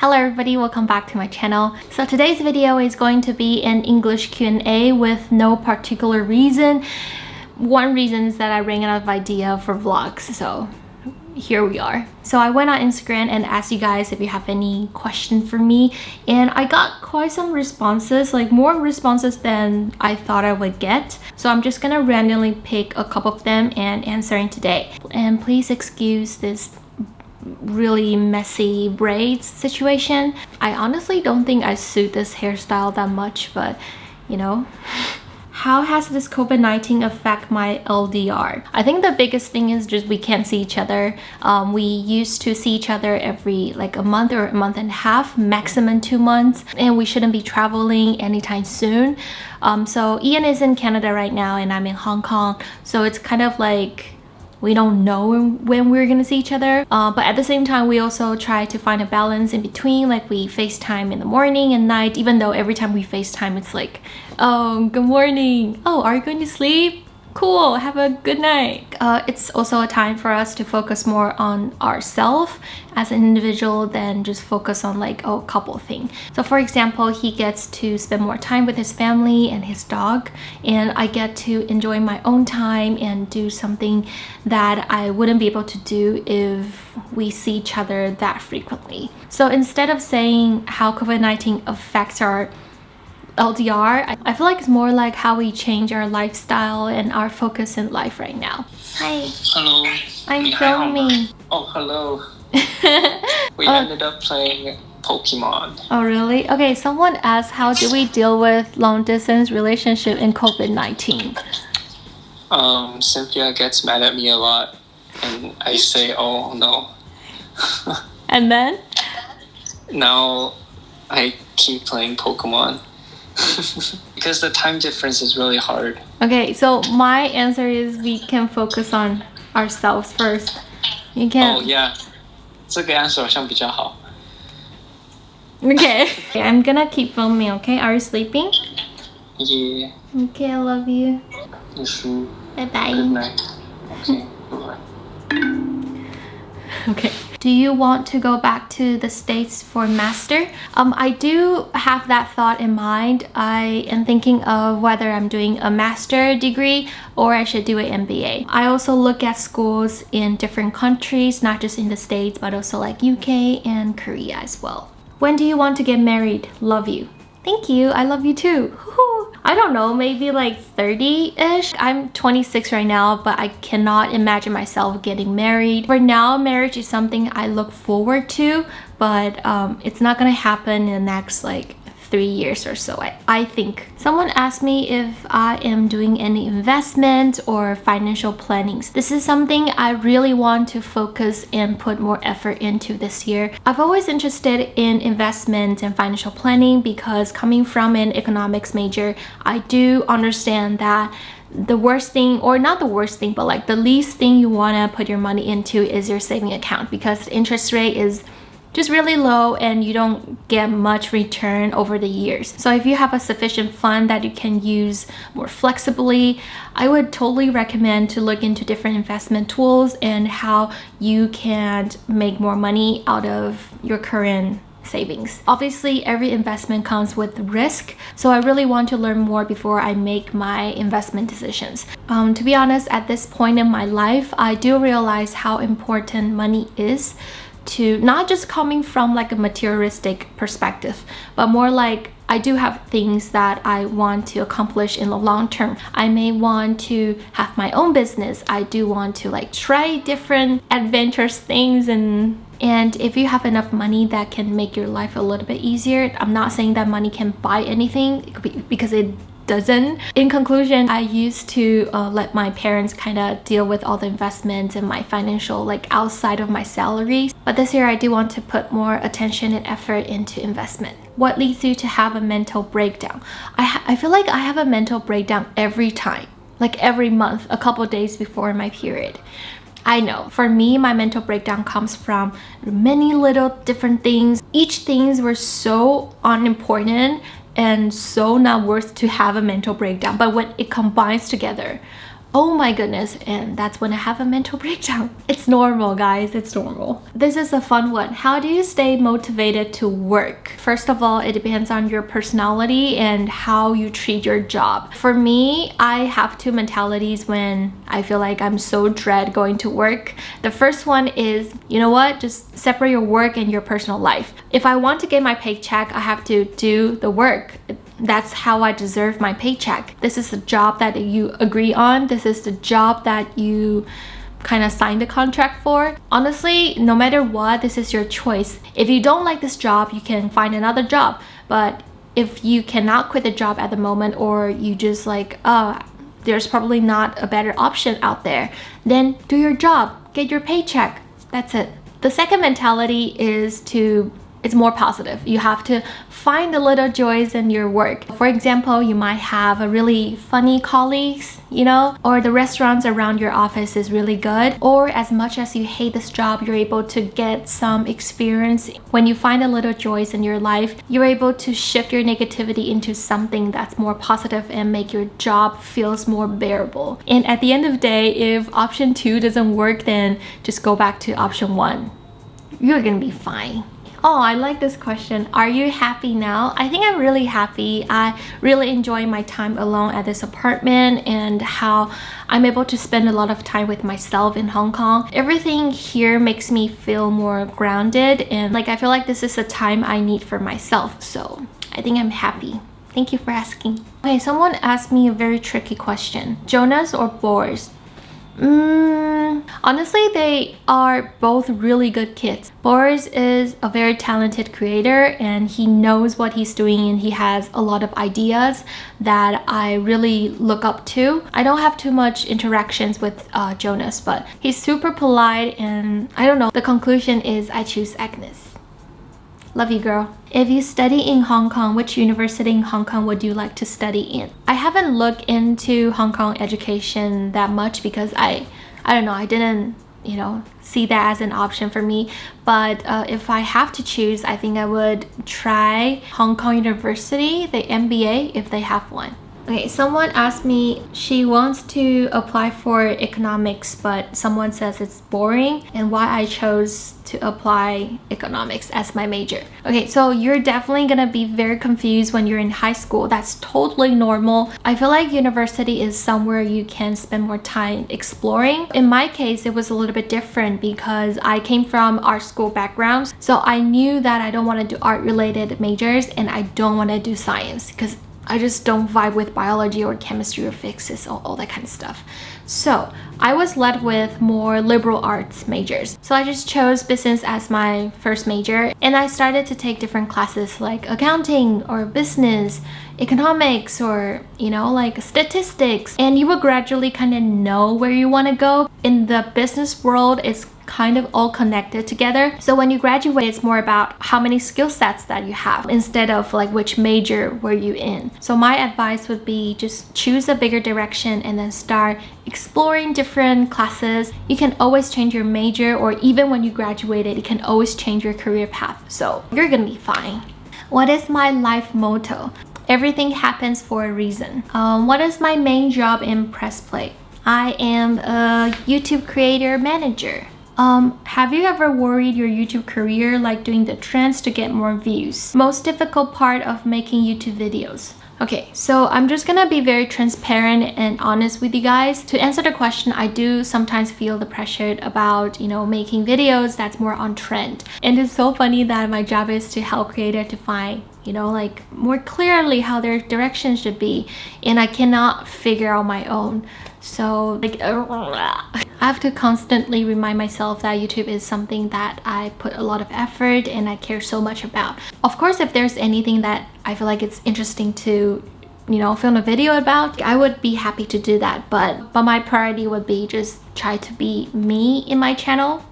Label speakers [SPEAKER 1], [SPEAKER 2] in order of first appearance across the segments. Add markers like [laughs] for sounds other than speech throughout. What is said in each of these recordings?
[SPEAKER 1] Hello everybody, welcome back to my channel. So today's video is going to be an English Q&A with no particular reason. One reason is that I ran out of idea for vlogs, so here we are. So I went on Instagram and asked you guys if you have any question for me and I got quite some responses, like more responses than I thought I would get. So I'm just gonna randomly pick a couple of them and answering today. And please excuse this really messy braids situation. I honestly don't think I suit this hairstyle that much, but you know. [laughs] How has this COVID-19 affect my LDR? I think the biggest thing is just we can't see each other. Um, we used to see each other every like a month or a month and a half, maximum two months, and we shouldn't be traveling anytime soon. Um, so Ian is in Canada right now and I'm in Hong Kong. So it's kind of like we don't know when we're gonna see each other uh, but at the same time we also try to find a balance in between like we facetime in the morning and night even though every time we facetime it's like oh good morning. Oh are you going to sleep cool. Have a good night. Uh, it's also a time for us to focus more on ourselves as an individual than just focus on like a couple thing. So for example he gets to spend more time with his family and his dog and I get to enjoy my own time and do something that I wouldn't be able to do if we see each other that frequently. So instead of saying how COVID-19 affects our LDR. I feel like it's more like how we change our lifestyle and our focus in life right now. Hi.
[SPEAKER 2] Hello.
[SPEAKER 1] I'm filming.
[SPEAKER 2] Oh, hello. [laughs] we
[SPEAKER 1] Oh.
[SPEAKER 2] ended up playing Pokemon.
[SPEAKER 1] Oh really? Okay, someone asked how do we deal with long distance relationship in COVID-19?
[SPEAKER 2] Um, Cynthia gets mad at me a lot, and I say, "Oh no."
[SPEAKER 1] And then?
[SPEAKER 2] now, I keep playing Pokemon [laughs] because the time difference is really hard.
[SPEAKER 1] Okay, so my answer is we can focus on ourselves first. You
[SPEAKER 2] Oh
[SPEAKER 1] can
[SPEAKER 2] yeah，这个 answer 好像比较好。
[SPEAKER 1] Okay. [laughs] I'm gonna keep filming, okay? Are you sleeping?
[SPEAKER 2] Yeah，
[SPEAKER 1] Okay, I love you.
[SPEAKER 2] 你输。
[SPEAKER 1] Bye
[SPEAKER 2] Good
[SPEAKER 1] bye.
[SPEAKER 2] night. Okay. Bye. [laughs]
[SPEAKER 1] Okay. Do you want to go back to the States for master? Um, I do have that thought in mind. I am thinking of whether I'm doing a master degree or I should do an MBA. I also look at schools in different countries, not just in the States, but also like UK and Korea as well. When do you want to get married? Love you. Thank you. I love you too. I don't know, maybe like 30-ish. I'm 26 right now, but I cannot imagine myself getting married. For now, marriage is something I look forward to, but um, it's not gonna happen in the next like three years or so. I, I think someone asked me if i am doing any investment or financial plannings this is something i really want to focus and put more effort into this year. I've always interested in investment and financial planning because coming from an economics major i do understand that the worst thing or not the worst thing but like the least thing you want to put your money into is your saving account because the interest rate is just really low and you don't get much return over the years. So if you have a sufficient fund that you can use more flexibly, I would totally recommend to look into different investment tools and how you can make more money out of your current savings. Obviously, every investment comes with risk, so I really want to learn more before I make my investment decisions. Um, to be honest, at this point in my life, I do realize how important money is to not just coming from like a materialistic perspective but more like I do have things that I want to accomplish in the long term. I may want to have my own business. I do want to like try different adventurous things and and if you have enough money that can make your life a little bit easier, I'm not saying that money can buy anything because it doesn't. In conclusion, I used to uh, let my parents kind of deal with all the investments and my financial like outside of my salary. But this year I do want to put more attention and effort into investment. What leads you to have a mental breakdown? I, I feel like I have a mental breakdown every time, like every month, a couple days before my period. I know for me my mental breakdown comes from many little different things each things were so unimportant and so not worth to have a mental breakdown but when it combines together oh my goodness and that's when i have a mental [laughs] breakdown. It's normal guys it's normal. This is a fun one. How do you stay motivated to work? First of all it depends on your personality and how you treat your job. For me i have two mentalities when i feel like i'm so dread going to work. The first one is you know what just separate your work and your personal life. If i want to get my paycheck i have to do the work that's how I deserve my paycheck. This is the job that you agree on. This is the job that you kind of signed the contract for. Honestly, no matter what, this is your choice. If you don't like this job, you can find another job. But if you cannot quit the job at the moment or you just like, oh, there's probably not a better option out there, then do your job, get your paycheck. That's it. The second mentality is to it's more positive. You have to find the little joys in your work. For example, you might have a really funny colleagues, you know, or the restaurants around your office is really good, or as much as you hate this job, you're able to get some experience. When you find a little joys in your life, you're able to shift your negativity into something that's more positive and make your job feels more bearable. And at the end of the day, if option two doesn't work, then just go back to option one. You're gonna be fine. Oh, I like this question. Are you happy now? I think I'm really happy. I really enjoy my time alone at this apartment and how I'm able to spend a lot of time with myself in Hong Kong. Everything here makes me feel more grounded and like I feel like this is a time I need for myself. So I think I'm happy. Thank you for asking. Okay, someone asked me a very tricky question. Jonas or Boris? Mm, honestly, they are both really good kids. Boris is a very talented creator and he knows what he's doing and he has a lot of ideas that I really look up to. I don't have too much interactions with uh, Jonas, but he's super polite and I don't know. The conclusion is I choose Agnes. Love you, girl. If you study in Hong Kong, which university in Hong Kong would you like to study in? I haven't looked into Hong Kong education that much because I, I don't know, I didn't, you know, see that as an option for me. But uh, if I have to choose, I think I would try Hong Kong University, the MBA, if they have one. Okay, someone asked me she wants to apply for economics but someone says it's boring and why I chose to apply economics as my major. Okay, so you're definitely gonna be very confused when you're in high school. That's totally normal. I feel like university is somewhere you can spend more time exploring. In my case, it was a little bit different because I came from art school backgrounds. So I knew that I don't want to do art related majors and I don't want to do science because I just don't vibe with biology or chemistry or physics, all, all that kind of stuff. So I was led with more liberal arts majors. So I just chose business as my first major and I started to take different classes like accounting or business, economics or you know like statistics and you will gradually kind of know where you want to go. In the business world it's kind of all connected together. So when you graduate, it's more about how many skill sets that you have instead of like which major were you in. So my advice would be just choose a bigger direction and then start exploring different classes. You can always change your major or even when you graduated, you can always change your career path. So you're gonna be fine. What is my life motto? Everything happens for a reason. Um, what is my main job in Pressplay? I am a YouTube creator manager. Um, have you ever worried your YouTube career like doing the trends to get more views? Most difficult part of making YouTube videos. Okay, so I'm just gonna be very transparent and honest with you guys. To answer the question, I do sometimes feel the pressure about, you know, making videos that's more on trend. And it's so funny that my job is to help creators to find you know like more clearly how their direction should be and I cannot figure out my own. So like I have to constantly remind myself that YouTube is something that I put a lot of effort and I care so much about. Of course if there's anything that I feel like it's interesting to you know film a video about I would be happy to do that but but my priority would be just try to be me in my channel.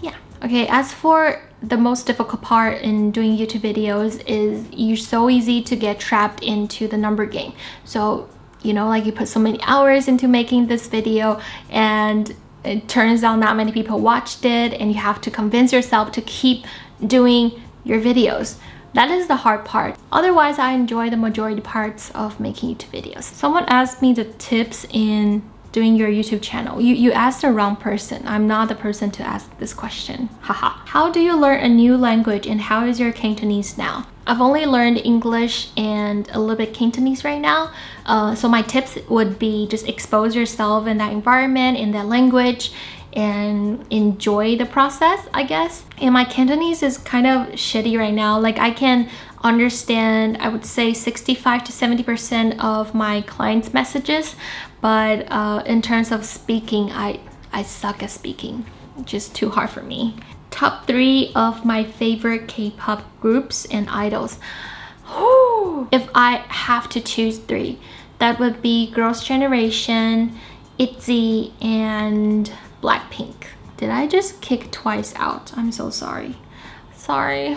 [SPEAKER 1] Yeah. Okay as for the most difficult part in doing YouTube videos is you're so easy to get trapped into the number game. So, you know, like you put so many hours into making this video and it turns out not many people watched it and you have to convince yourself to keep doing your videos. That is the hard part. Otherwise, I enjoy the majority parts of making YouTube videos. Someone asked me the tips in doing your YouTube channel? You, you asked the wrong person. I'm not the person to ask this question. Haha. how do you learn a new language and how is your Cantonese now? I've only learned English and a little bit Cantonese right now. Uh, so my tips would be just expose yourself in that environment, in that language, and enjoy the process, I guess. And my Cantonese is kind of shitty right now. Like I can understand, I would say 65 to 70% of my clients' messages, but uh, in terms of speaking, I, I suck at speaking. Just too hard for me. Top three of my favorite K-pop groups and idols. if I have to choose three, that would be Girls' Generation, ITZY, and Blackpink. Did I just kick twice out? I'm so sorry. Sorry.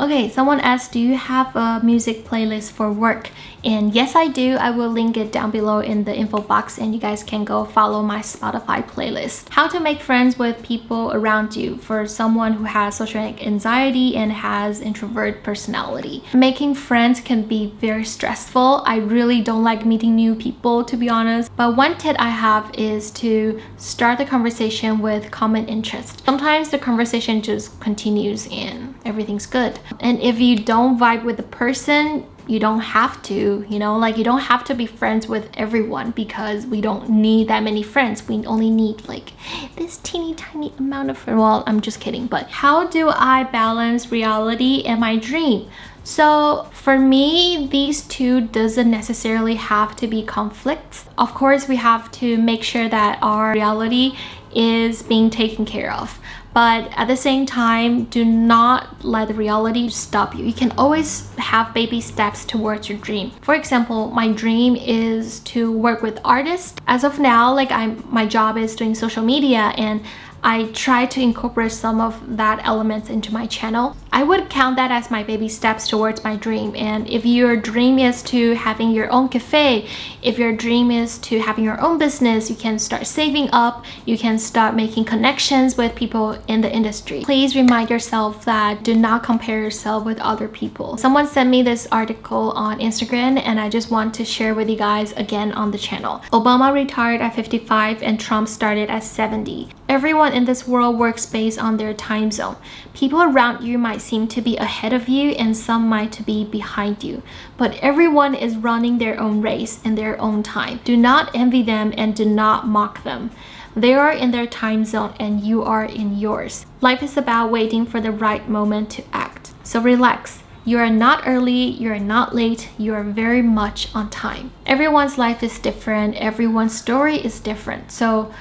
[SPEAKER 1] Okay, someone asked, do you have a music playlist for work? And yes, I do. I will link it down below in the info box and you guys can go follow my Spotify playlist. How to make friends with people around you for someone who has social anxiety and has introvert personality. Making friends can be very stressful. I really don't like meeting new people to be honest. But one tip I have is to start the conversation with common interest. Sometimes the conversation just continues and everything's good. And if you don't vibe with the person, you don't have to you know like you don't have to be friends with everyone because we don't need that many friends we only need like this teeny tiny amount of friends well i'm just kidding but how do i balance reality and my dream so for me, these two doesn't necessarily have to be conflicts. Of course, we have to make sure that our reality is being taken care of but at the same time do not let the reality stop you. You can always have baby steps towards your dream. For example my dream is to work with artists. As of now like i'm my job is doing social media and I try to incorporate some of that elements into my channel. I would count that as my baby steps towards my dream. And if your dream is to having your own cafe, if your dream is to having your own business, you can start saving up, you can start making connections with people in the industry. Please remind yourself that do not compare yourself with other people. Someone sent me this article on Instagram and I just want to share with you guys again on the channel. Obama retired at 55 and Trump started at 70. Everyone in this world works based on their time zone. People around you might seem to be ahead of you and some might to be behind you. But everyone is running their own race in their own time. Do not envy them and do not mock them. They are in their time zone and you are in yours. Life is about waiting for the right moment to act. So relax. You are not early, you are not late, you are very much on time. Everyone's life is different, everyone's story is different. So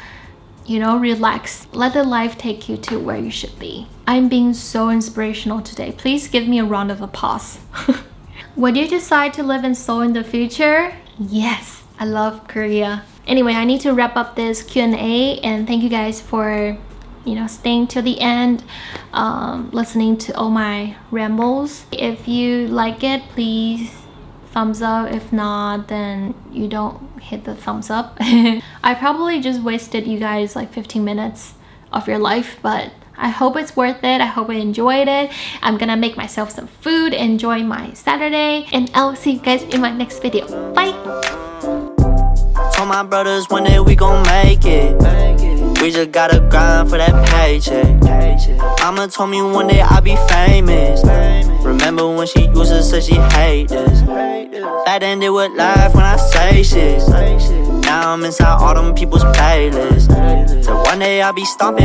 [SPEAKER 1] you know, relax. Let the life take you to where you should be. I'm being so inspirational today. Please give me a round of applause. [laughs] Would you decide to live in Seoul in the future? Yes, I love Korea. Anyway, I need to wrap up this Q&A and thank you guys for you know staying till the end um, listening to all my rambles if you like it please thumbs up if not then you don't hit the thumbs up [laughs] I probably just wasted you guys like 15 minutes of your life but I hope it's worth it. I hope I enjoyed it. I'm gonna make myself some food, enjoy my Saturday, and I'll see you guys in my next video. Bye! Told my brothers one day we gon' make it. We just gotta grind for that paycheck. Mama told me one day I'll be famous. Remember when she used to say she hate this. That ended with life when I say shit. Now I'm inside all them people's playlists. So one day I'll be stomping.